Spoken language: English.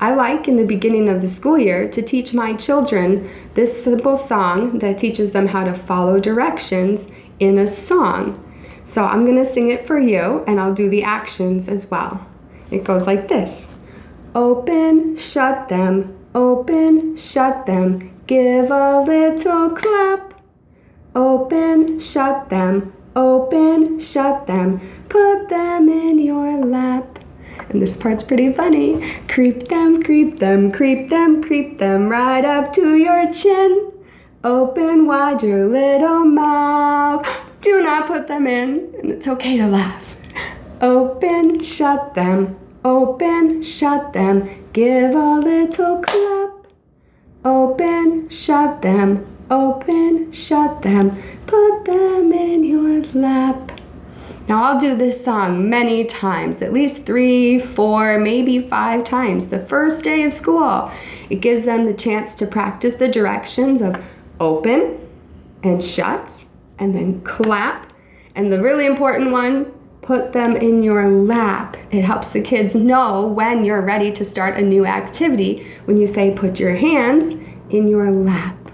I like in the beginning of the school year to teach my children this simple song that teaches them how to follow directions in a song. So I'm going to sing it for you and I'll do the actions as well. It goes like this Open, shut them, open, shut them, give a little clap. Open, shut them, open, shut them, put them in your lap. And this part's pretty funny. Creep them, creep them, creep them, creep them right up to your chin. Open wide your little mouth. Do not put them in, and it's okay to laugh. Open, shut them, open, shut them, give a little clap. Open, shut them, open, shut them, put them in your lap. Now I'll do this song many times, at least three, four, maybe five times. The first day of school, it gives them the chance to practice the directions of open and shut and then clap. And the really important one, put them in your lap. It helps the kids know when you're ready to start a new activity when you say put your hands in your lap.